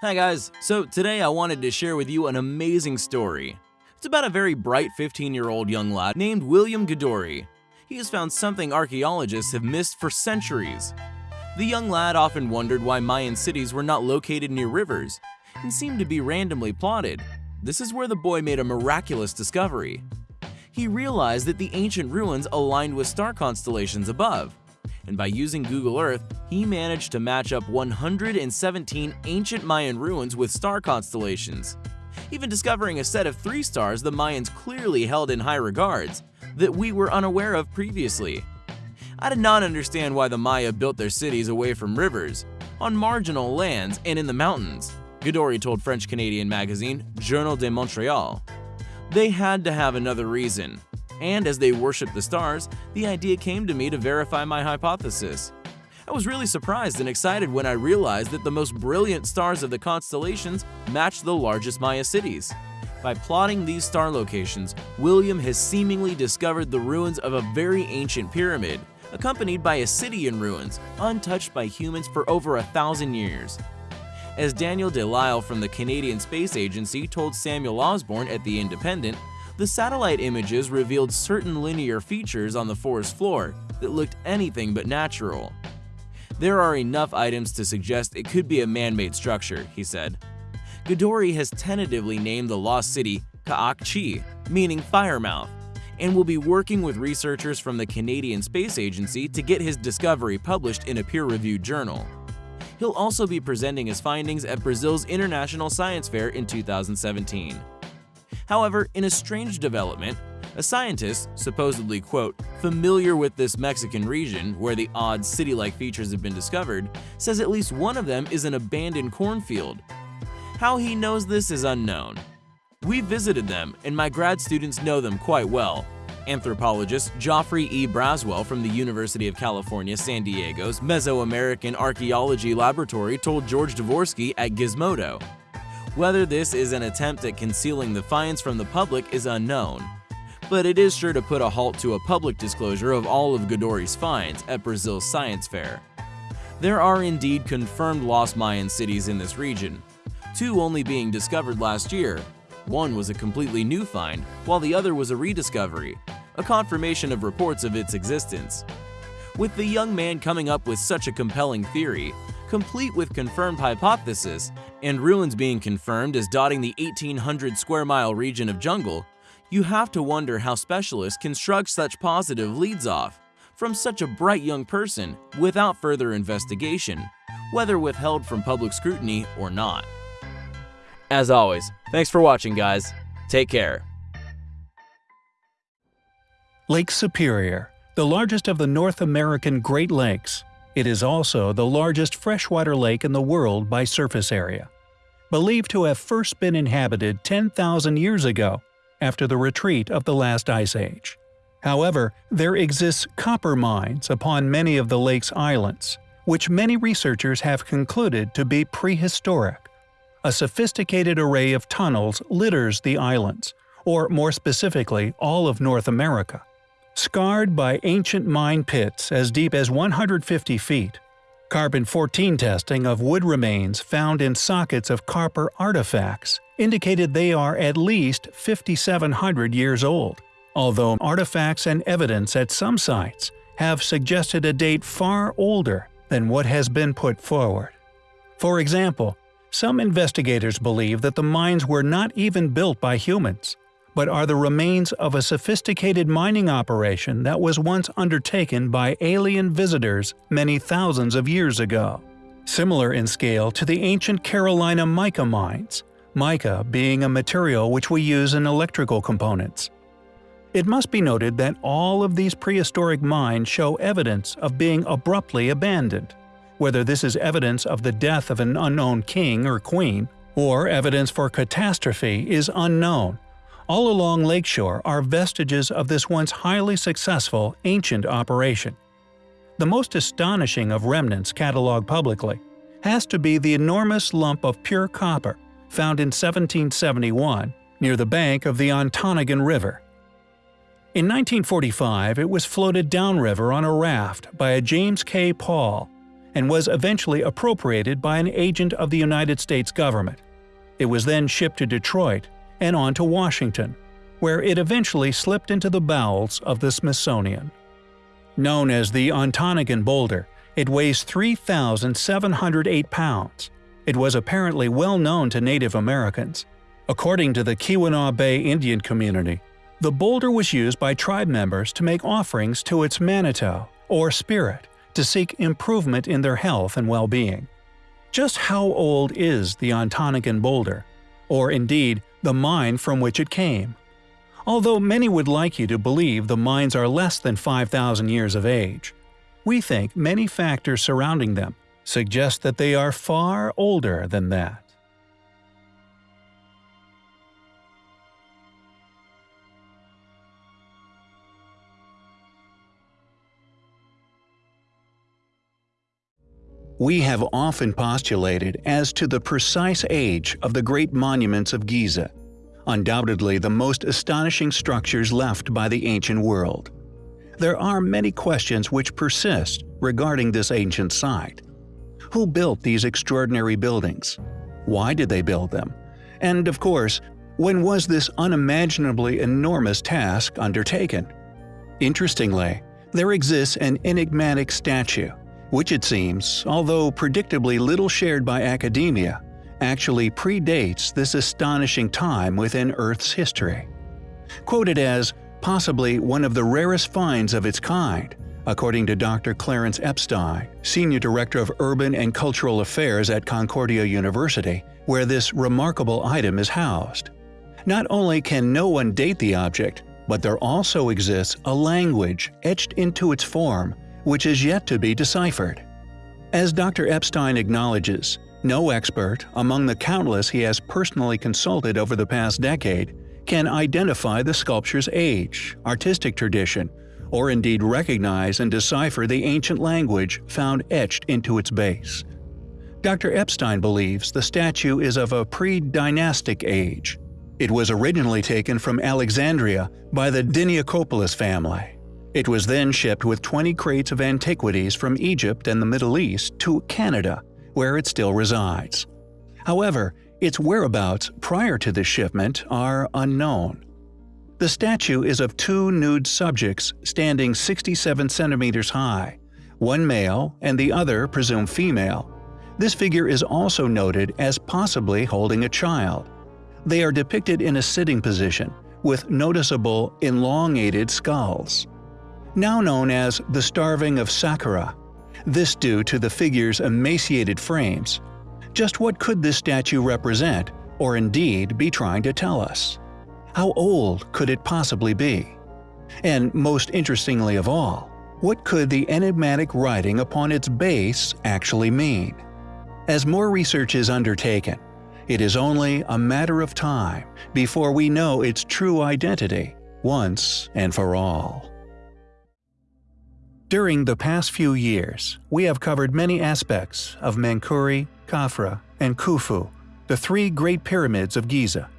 Hi guys, so today I wanted to share with you an amazing story. It's about a very bright 15-year-old young lad named William Gadoury. He has found something archaeologists have missed for centuries. The young lad often wondered why Mayan cities were not located near rivers and seemed to be randomly plotted. This is where the boy made a miraculous discovery. He realized that the ancient ruins aligned with star constellations above, and by using Google Earth, he managed to match up 117 ancient Mayan ruins with star constellations, even discovering a set of three stars the Mayans clearly held in high regards that we were unaware of previously. I did not understand why the Maya built their cities away from rivers, on marginal lands, and in the mountains, Gadoury told French-Canadian magazine Journal de Montreal. They had to have another reason, and as they worshipped the stars, the idea came to me to verify my hypothesis. I was really surprised and excited when I realized that the most brilliant stars of the constellations matched the largest Maya cities. By plotting these star locations, William has seemingly discovered the ruins of a very ancient pyramid, accompanied by a city in ruins, untouched by humans for over a thousand years. As Daniel Delisle from the Canadian Space Agency told Samuel Osborne at The Independent, the satellite images revealed certain linear features on the forest floor that looked anything but natural. There are enough items to suggest it could be a man-made structure, he said. Gadoury has tentatively named the lost city Ka'ak-Chi, meaning Firemouth, and will be working with researchers from the Canadian Space Agency to get his discovery published in a peer-reviewed journal. He'll also be presenting his findings at Brazil's International Science Fair in 2017. However, in a strange development, a scientist, supposedly, quote, familiar with this Mexican region where the odd city-like features have been discovered, says at least one of them is an abandoned cornfield. How he knows this is unknown. We visited them, and my grad students know them quite well. Anthropologist Geoffrey E. Braswell from the University of California, San Diego's Mesoamerican Archaeology Laboratory told George Dvorsky at Gizmodo. Whether this is an attempt at concealing the finds from the public is unknown, but it is sure to put a halt to a public disclosure of all of Gadoury's finds at Brazil's science fair. There are indeed confirmed lost Mayan cities in this region, two only being discovered last year. One was a completely new find, while the other was a rediscovery, a confirmation of reports of its existence. With the young man coming up with such a compelling theory, complete with confirmed hypothesis, and ruins being confirmed as dotting the 1800 square mile region of jungle, you have to wonder how specialists can shrug such positive leads off from such a bright young person without further investigation, whether withheld from public scrutiny or not. As always, thanks for watching guys. Take care. Lake Superior, the largest of the North American Great Lakes, it is also the largest freshwater lake in the world by surface area. Believed to have first been inhabited 10,000 years ago, after the retreat of the last ice age. However, there exists copper mines upon many of the lake's islands, which many researchers have concluded to be prehistoric. A sophisticated array of tunnels litters the islands, or more specifically all of North America scarred by ancient mine pits as deep as 150 feet. Carbon-14 testing of wood remains found in sockets of copper artifacts indicated they are at least 5,700 years old, although artifacts and evidence at some sites have suggested a date far older than what has been put forward. For example, some investigators believe that the mines were not even built by humans, but are the remains of a sophisticated mining operation that was once undertaken by alien visitors many thousands of years ago. Similar in scale to the ancient Carolina mica mines, mica being a material which we use in electrical components. It must be noted that all of these prehistoric mines show evidence of being abruptly abandoned. Whether this is evidence of the death of an unknown king or queen, or evidence for catastrophe is unknown, all along Lakeshore are vestiges of this once highly successful ancient operation. The most astonishing of remnants catalogued publicly has to be the enormous lump of pure copper found in 1771 near the bank of the Ontonagon River. In 1945, it was floated downriver on a raft by a James K. Paul, and was eventually appropriated by an agent of the United States government. It was then shipped to Detroit and on to Washington, where it eventually slipped into the bowels of the Smithsonian. Known as the Ontonagon Boulder, it weighs 3,708 pounds. It was apparently well known to Native Americans. According to the Keweenaw Bay Indian community, the boulder was used by tribe members to make offerings to its Manitou, or spirit, to seek improvement in their health and well-being. Just how old is the Ontonagon boulder? Or indeed, the mine from which it came? Although many would like you to believe the mines are less than 5,000 years of age, we think many factors surrounding them suggest that they are far older than that. We have often postulated as to the precise age of the great monuments of Giza, undoubtedly the most astonishing structures left by the ancient world. There are many questions which persist regarding this ancient site. Who built these extraordinary buildings? Why did they build them? And of course, when was this unimaginably enormous task undertaken? Interestingly, there exists an enigmatic statue, which it seems, although predictably little shared by academia, actually predates this astonishing time within Earth's history. Quoted as possibly one of the rarest finds of its kind, according to Dr. Clarence Epstein, Senior Director of Urban and Cultural Affairs at Concordia University, where this remarkable item is housed. Not only can no one date the object, but there also exists a language etched into its form which is yet to be deciphered. As Dr. Epstein acknowledges, no expert, among the countless he has personally consulted over the past decade, can identify the sculpture's age, artistic tradition, or indeed recognize and decipher the ancient language found etched into its base. Dr. Epstein believes the statue is of a pre-dynastic age. It was originally taken from Alexandria by the Diniacopoulos family. It was then shipped with 20 crates of antiquities from Egypt and the Middle East to Canada, where it still resides. However, its whereabouts prior to the shipment are unknown. The statue is of two nude subjects standing 67 centimeters high, one male and the other presumed female. This figure is also noted as possibly holding a child. They are depicted in a sitting position, with noticeable elongated skulls. Now known as the Starving of Saqqara, this due to the figure's emaciated frames. Just what could this statue represent, or indeed be trying to tell us? How old could it possibly be? And most interestingly of all, what could the enigmatic writing upon its base actually mean? As more research is undertaken, it is only a matter of time before we know its true identity once and for all. During the past few years, we have covered many aspects of Menkaure, Khafra, and Khufu, the three Great Pyramids of Giza.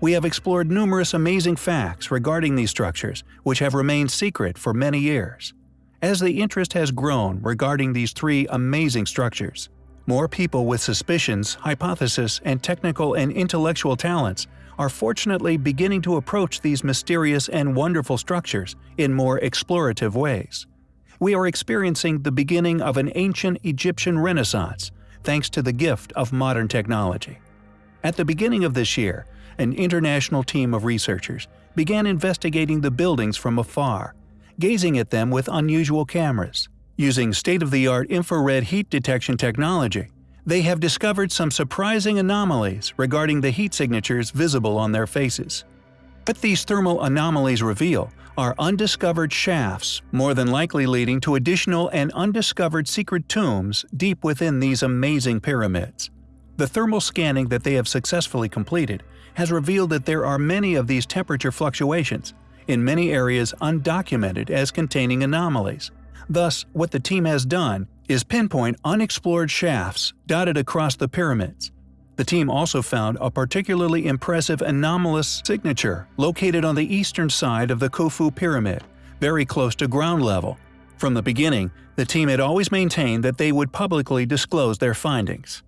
We have explored numerous amazing facts regarding these structures, which have remained secret for many years. As the interest has grown regarding these three amazing structures, more people with suspicions, hypotheses, and technical and intellectual talents are fortunately beginning to approach these mysterious and wonderful structures in more explorative ways we are experiencing the beginning of an ancient Egyptian renaissance thanks to the gift of modern technology. At the beginning of this year, an international team of researchers began investigating the buildings from afar, gazing at them with unusual cameras. Using state-of-the-art infrared heat detection technology, they have discovered some surprising anomalies regarding the heat signatures visible on their faces. What these thermal anomalies reveal are undiscovered shafts, more than likely leading to additional and undiscovered secret tombs deep within these amazing pyramids. The thermal scanning that they have successfully completed has revealed that there are many of these temperature fluctuations, in many areas undocumented as containing anomalies. Thus, what the team has done is pinpoint unexplored shafts dotted across the pyramids, the team also found a particularly impressive anomalous signature located on the eastern side of the Khufu Pyramid, very close to ground level. From the beginning, the team had always maintained that they would publicly disclose their findings.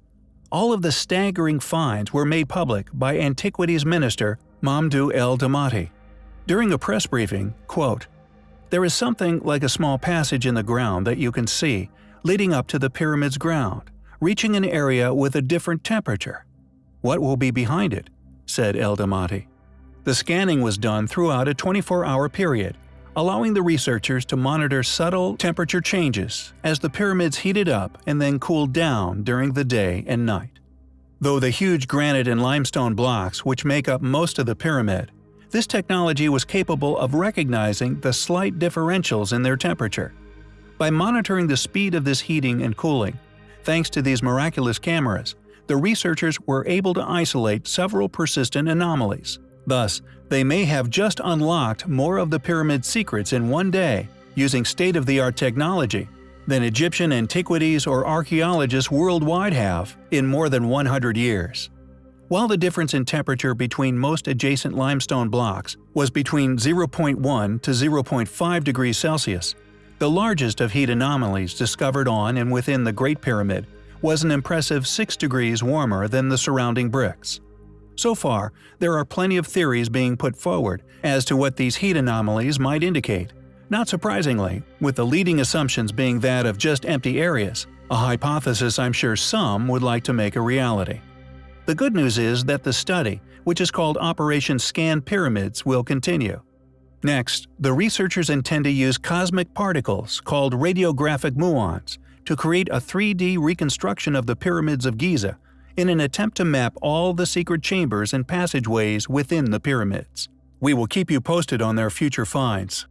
All of the staggering finds were made public by Antiquities Minister Mamdouh El Damati. During a press briefing, quote, There is something like a small passage in the ground that you can see, leading up to the pyramid's ground, reaching an area with a different temperature. What will be behind it? said El Damati. The scanning was done throughout a 24-hour period, allowing the researchers to monitor subtle temperature changes as the pyramids heated up and then cooled down during the day and night. Though the huge granite and limestone blocks which make up most of the pyramid, this technology was capable of recognizing the slight differentials in their temperature. By monitoring the speed of this heating and cooling, thanks to these miraculous cameras, the researchers were able to isolate several persistent anomalies. Thus, they may have just unlocked more of the pyramid's secrets in one day using state-of-the-art technology than Egyptian antiquities or archaeologists worldwide have in more than 100 years. While the difference in temperature between most adjacent limestone blocks was between 0.1 to 0.5 degrees Celsius, the largest of heat anomalies discovered on and within the Great Pyramid was an impressive 6 degrees warmer than the surrounding bricks. So far, there are plenty of theories being put forward as to what these heat anomalies might indicate. Not surprisingly, with the leading assumptions being that of just empty areas, a hypothesis I'm sure some would like to make a reality. The good news is that the study, which is called Operation Scan Pyramids, will continue. Next, the researchers intend to use cosmic particles called radiographic muons to create a 3D reconstruction of the pyramids of Giza in an attempt to map all the secret chambers and passageways within the pyramids. We will keep you posted on their future finds.